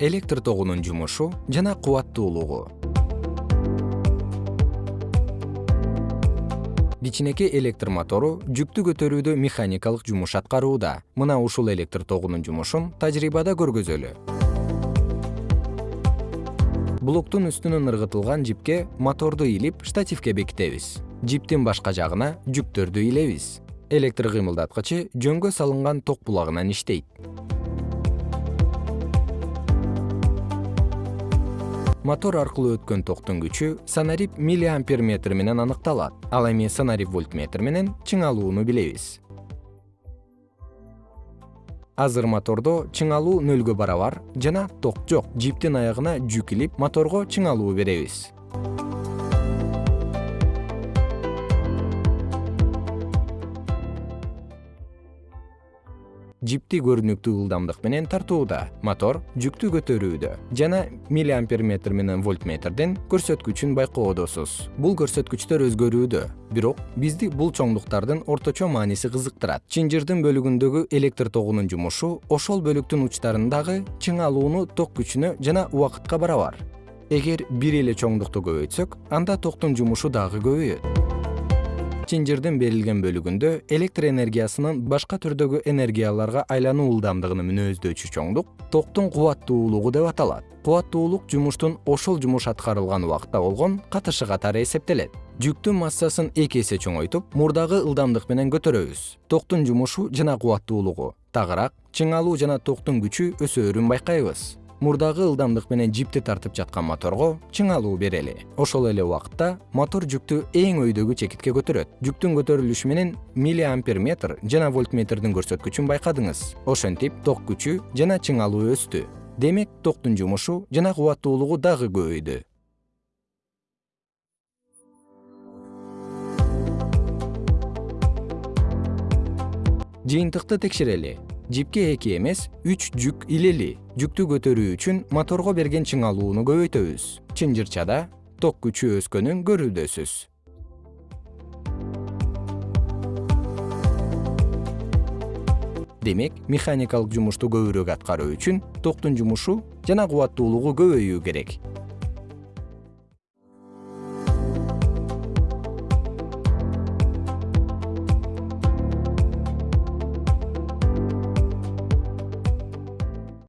электр тогунун жумушу жана кубаттуулугу. Кичинекей электр мотору жүктү көтөрүүдө механикалык жумуш аткарууда. Мына ушул электр тогунун жумушун тажрыйбада көргөзөлү. Блоктун үстүнөн ыргытылган жипке моторду илип штативке бекитебиз. Жиптин башка жагына жүктөрдү илебиз. Электр кыймылдаткычы жөнгө салынган ток булагынан иштейт мотор аркылуу өткөн токтун күчү санарип миллиампер метр менен аныкталат. Ал эми санарип вольтметр менен чыңалууну билебиз. Азыр мотордо чыңалуу нөлгө барабар жана ток жок жиптин аягына жүк илип моторго чыңалуу беребиз жипти көрүнүктүү ылдамдык менен тартууда мотор жүктү көтөрүүдө жана миллиампер метр менен вольтметрдин көрсөткүчүн байкоодосуз. Бул көрсөткүчтөр өзгөрүүдө бирок бизди бул чоңдуктардын орточо мааниси кызыктырат. Чынжырдын бөлүгүндөгү электр тогунун жумушу ошол бөлүктүн учтарындагы чыңалууну ток күчүнө жана убакытка барабар. Эгер бир эле чоңдукту көбөйтсөк анда токтун жумушу дагы көбөйөт чынжырдын берилген бөлүгүндө электр энергиясынын башка түрдөгү энергияларга айлануу ылдамдыгын мүнөздөчү чоңдук токтун кубаттуулугу деп аталат. Кубаттуулук жумуштун ошол жумуш аткарылган убакытта болгон катышы катары эсептелет. Жүктүн массасын эки эсе чоңойтуп мурдагы ылдамдык менен көтөрөбүз. Токтун жумушу жана кубаттуулугу тагыраак чыңалуу жана токтун күчү өсөөрүн байкайбыз мурдагы ылдамдык менен жипти тартып жаткан моторго чыңалуу берели. Ошол эле убакытта мотор жүктү эң өйдөгү чекитке көтөрөт. Жүктүн көтөрүлүшү менен миллиампер метр жана вольтметрдин көрсөткүчүн байкадыңыз. Ошентип ток күчү жана чыңалуу өстү. Демек токтун жумушу жана кубаттуулугу дагы көбөйдү. Жыйынтыкты текшерели жипке эки эмес үч жүк илели. Жүктү көтөрүү үчүн моторго берген чыңалууну көбөйтөбүз. Чынжырчада ток күчү өскөнүн көрүүдөсүз. Демек механикалык жумушту көбүрөөк аткаруу үчүн токтун жумушу жана кубаттуулугу көбөйүү керек